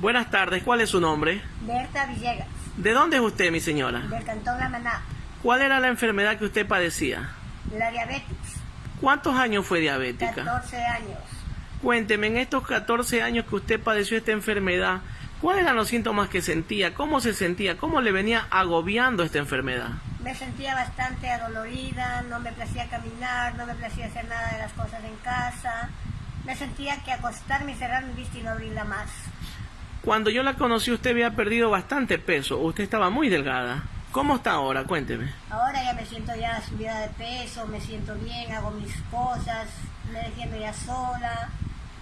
Buenas tardes, ¿cuál es su nombre? Berta Villegas, ¿De dónde es usted, mi señora? del Cantón La Maná, ¿Cuál era la enfermedad que usted padecía? la diabetes, ¿Cuántos años fue diabética? 14 años. Cuénteme, en estos 14 años que usted padeció esta enfermedad, ¿cuáles eran los síntomas que sentía? ¿Cómo se sentía? ¿Cómo le venía agobiando esta enfermedad? Me sentía bastante adolorida, no me placía caminar, no me placía hacer nada de las cosas en casa. Me sentía que acostarme y cerrar mi vista y no abrirla más. Cuando yo la conocí usted había perdido bastante peso, usted estaba muy delgada. ¿Cómo está ahora? Cuénteme. Ahora ya me siento ya subida de peso, me siento bien, hago mis cosas, me defiendo ya sola,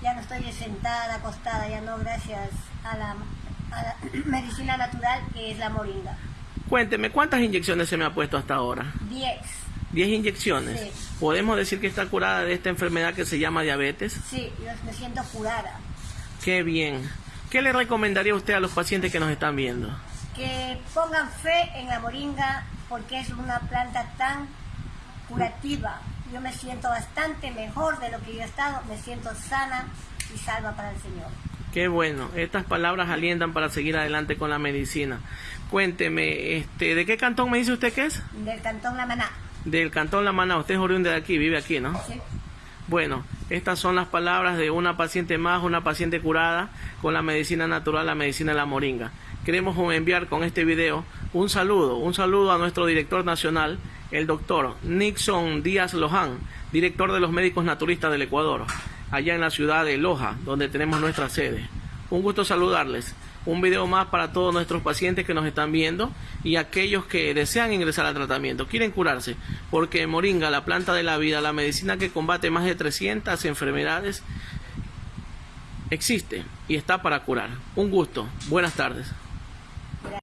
ya no estoy sentada, acostada, ya no, gracias a la, a la medicina natural que es la moringa. Cuénteme, ¿cuántas inyecciones se me ha puesto hasta ahora? 10. 10 inyecciones. Sí. ¿Podemos decir que está curada de esta enfermedad que se llama diabetes? Sí, yo me siento curada. Qué bien. ¿Qué le recomendaría usted a los pacientes que nos están viendo? Que pongan fe en la moringa porque es una planta tan curativa. Yo me siento bastante mejor de lo que yo he estado, me siento sana y salva para el Señor. Qué bueno. Estas palabras alientan para seguir adelante con la medicina. Cuénteme, este, ¿de qué cantón me dice usted que es? Del Cantón La Maná. Del cantón La Maná. Usted es oriundo de aquí, vive aquí, ¿no? ¿sí? Bueno, estas son las palabras de una paciente más, una paciente curada con la medicina natural, la medicina de la moringa. Queremos enviar con este video un saludo, un saludo a nuestro director nacional, el doctor Nixon Díaz Loján, director de los médicos naturistas del Ecuador, allá en la ciudad de Loja, donde tenemos nuestra sede. Un gusto saludarles. Un video más para todos nuestros pacientes que nos están viendo y aquellos que desean ingresar al tratamiento, quieren curarse, porque Moringa, la planta de la vida, la medicina que combate más de 300 enfermedades, existe y está para curar. Un gusto. Buenas tardes.